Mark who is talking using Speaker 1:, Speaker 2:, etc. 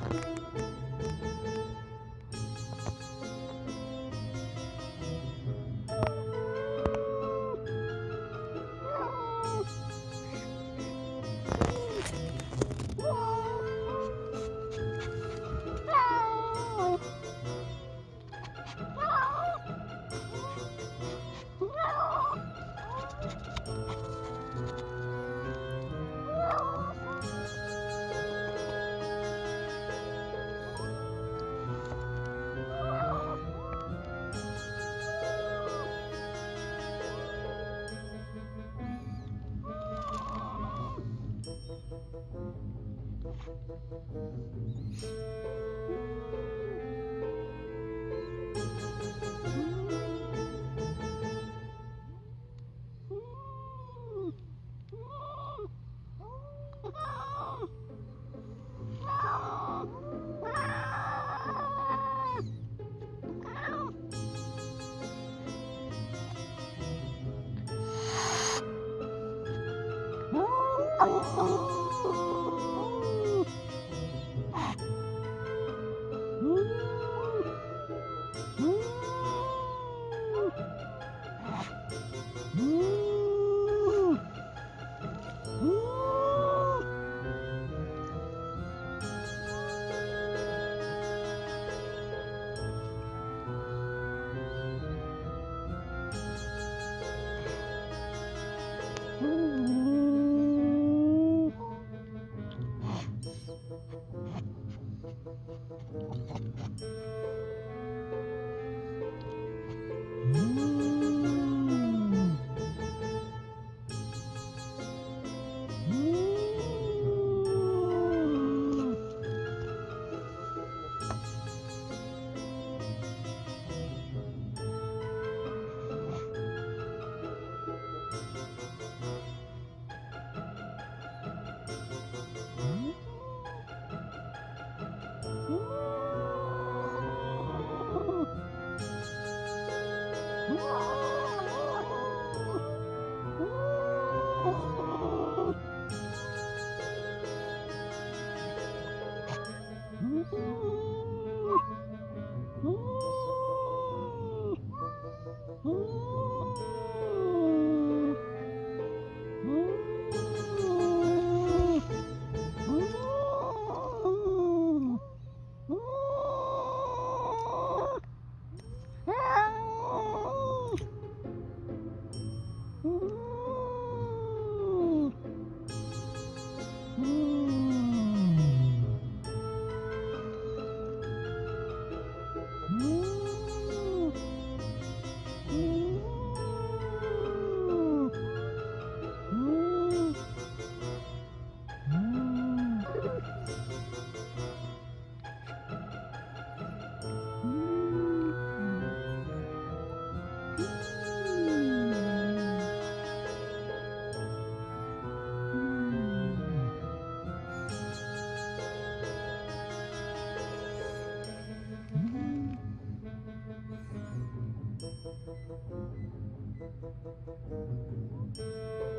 Speaker 1: Thank you. thank you Thank you. Ooh. Uhum. Thank you.